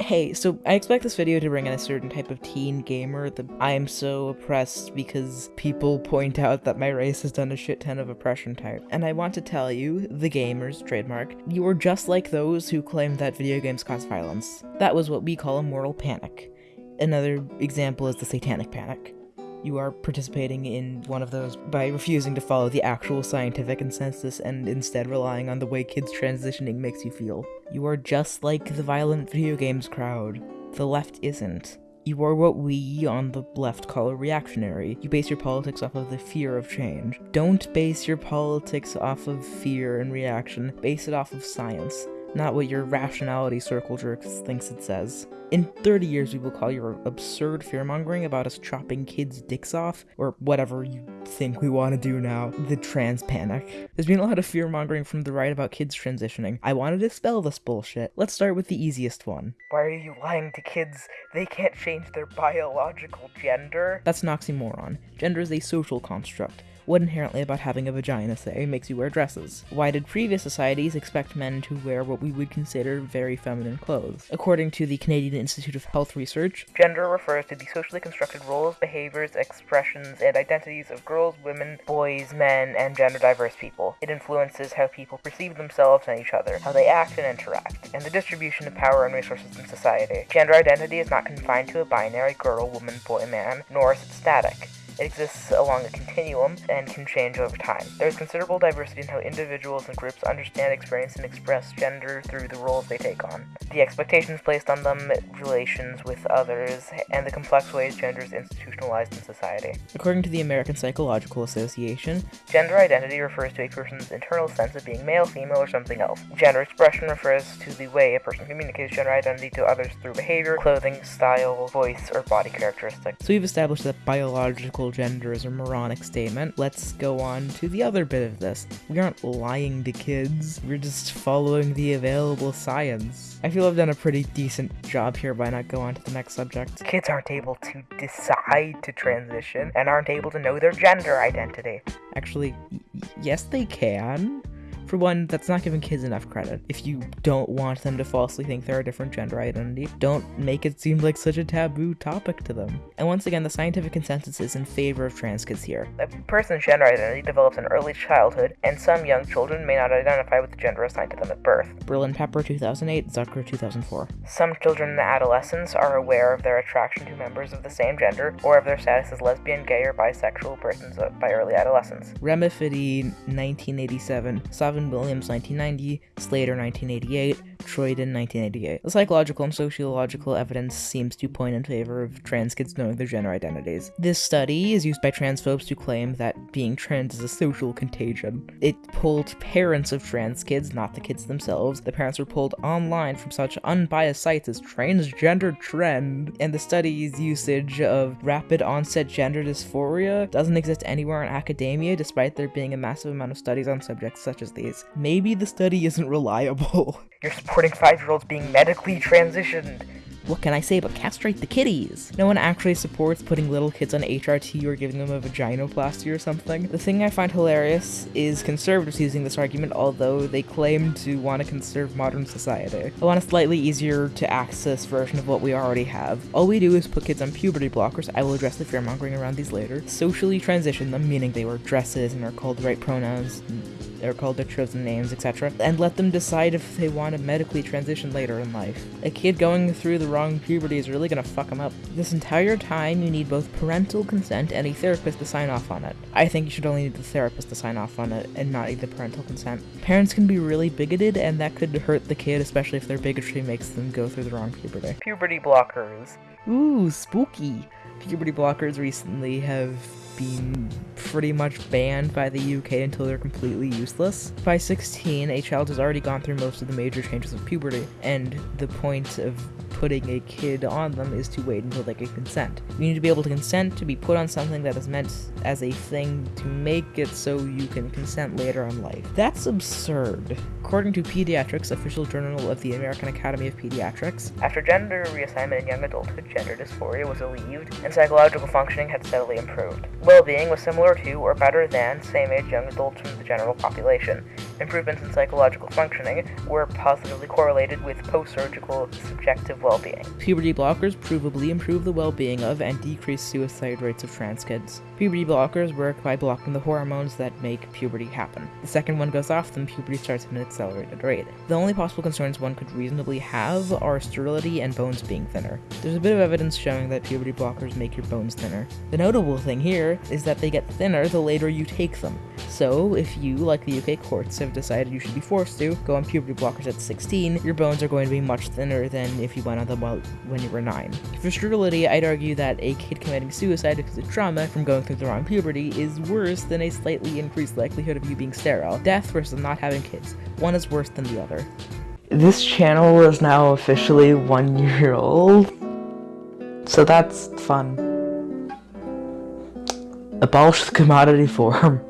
Hey, so I expect this video to bring in a certain type of teen gamer that I am so oppressed because people point out that my race has done a shit ton of oppression type. And I want to tell you, the gamers, trademark, you are just like those who claim that video games cause violence. That was what we call a moral panic. Another example is the satanic panic. You are participating in one of those by refusing to follow the actual scientific consensus and instead relying on the way kids transitioning makes you feel. You are just like the violent video games crowd. The left isn't. You are what we on the left call a reactionary. You base your politics off of the fear of change. Don't base your politics off of fear and reaction, base it off of science not what your rationality circle jerk thinks it says. In 30 years, we will call your absurd fearmongering about us chopping kids' dicks off, or whatever you think we want to do now, the trans panic. There's been a lot of fearmongering from the right about kids transitioning. I want to dispel this bullshit. Let's start with the easiest one. Why are you lying to kids? They can't change their biological gender? That's an oxymoron. Gender is a social construct what inherently about having a vagina, say, makes you wear dresses? Why did previous societies expect men to wear what we would consider very feminine clothes? According to the Canadian Institute of Health Research, gender refers to the socially constructed roles, behaviors, expressions, and identities of girls, women, boys, men, and gender diverse people. It influences how people perceive themselves and each other, how they act and interact, and the distribution of power and resources in society. Gender identity is not confined to a binary girl, woman, boy, man, nor is it static. It exists along a continuum and can change over time. There is considerable diversity in how individuals and groups understand, experience, and express gender through the roles they take on. The expectations placed on them, relations with others, and the complex ways gender is institutionalized in society. According to the American Psychological Association, gender identity refers to a person's internal sense of being male, female, or something else. Gender expression refers to the way a person communicates gender identity to others through behavior, clothing, style, voice, or body characteristics. So we've established that biological gender is a moronic statement, let's go on to the other bit of this. We aren't lying to kids, we're just following the available science. I feel I've done a pretty decent job here by not going on to the next subject. Kids aren't able to decide to transition and aren't able to know their gender identity. Actually, yes they can. For one, that's not giving kids enough credit. If you don't want them to falsely think they're a different gender identity, don't make it seem like such a taboo topic to them. And once again, the scientific consensus is in favor of trans kids here. A person's gender identity develops in early childhood, and some young children may not identify with the gender assigned to them at birth. Berlin Pepper 2008, Zucker 2004. Some children in the adolescence are aware of their attraction to members of the same gender, or of their status as lesbian, gay, or bisexual persons by early adolescence. Remafedi 1987, Williams 1990, Slater 1988, Troiden 1988. The psychological and sociological evidence seems to point in favor of trans kids knowing their gender identities. This study is used by transphobes to claim that being trans is a social contagion. It pulled parents of trans kids, not the kids themselves. The parents were pulled online from such unbiased sites as Transgender Trend, and the study's usage of rapid onset gender dysphoria doesn't exist anywhere in academia despite there being a massive amount of studies on subjects such as these. Maybe the study isn't reliable. You're five-year-olds being medically transitioned. What can I say but castrate the kitties? No one actually supports putting little kids on HRT or giving them a vaginoplasty or something. The thing I find hilarious is conservatives using this argument, although they claim to want to conserve modern society. I want a slightly easier to access version of what we already have. All we do is put kids on puberty blockers, I will address the fearmongering around these later, socially transition them, meaning they wear dresses and are called the right pronouns, they're called their chosen names, etc., and let them decide if they want to medically transition later in life. A kid going through the wrong puberty is really gonna fuck them up. This entire time, you need both parental consent and a therapist to sign off on it. I think you should only need the therapist to sign off on it and not need the parental consent. Parents can be really bigoted, and that could hurt the kid, especially if their bigotry makes them go through the wrong puberty. Puberty blockers. Ooh, spooky. Puberty blockers recently have been pretty much banned by the UK until they're completely useless. By 16, a child has already gone through most of the major changes of puberty, and the point of putting a kid on them is to wait until they can consent. You need to be able to consent to be put on something that is meant as a thing to make it so you can consent later in life. That's absurd. According to Pediatrics, official journal of the American Academy of Pediatrics, after gender reassignment in young adulthood, gender dysphoria was alleviated and psychological functioning had steadily improved. Well being was similar to or better than same age young adults from the general population. Improvements in psychological functioning were positively correlated with post surgical subjective well being. Puberty blockers provably improve the well being of and decrease suicide rates of trans kids. Puberty blockers work by blocking the hormones that make puberty happen. The second one goes off, then puberty starts at an accelerated rate. The only possible concerns one could reasonably have are sterility and bones being thinner. There's a bit of evidence showing that puberty blockers make your bones thinner. The notable thing here is that they get thinner the later you take them. So, if you, like the UK courts, have decided you should be forced to go on puberty blockers at 16, your bones are going to be much thinner than if you went on them while, when you were 9. For sterility, I'd argue that a kid committing suicide because of trauma from going through the wrong puberty is worse than a slightly increased likelihood of you being sterile. Death versus not having kids. One is worse than the other. This channel is now officially one year old. So that's fun. Abolish the commodity form.